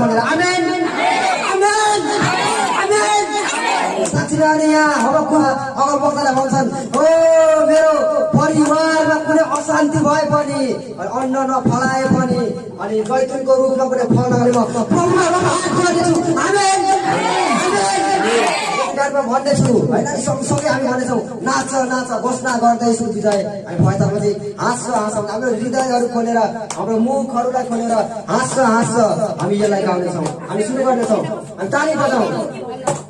भनेर आमेन। आमेन। आमेन। अगल भन्छन् हो मेरो परिवारमा कुनै अशान्ति भए पनि अनि अन्न नफलाए पनि अनि जैतुनको रूपमा कुनै फल नगरे म हात गाडीमा भन्दैछु होइन? सँगसँगै हामी भन्दैछौँ नाच नाच घोषणा गर्दैछु विजय। हामी भएपछि हाँस्छ हाँसौँ हाम्रो हृदयहरू खोलेर हाम्रो मुखहरूलाई खोलेर हाँस्छ हाँस्छ। हामी यसलाई गाउँदैछौँ हामी सुरु गर्नेछौँ। हामी ताली बजाउँ।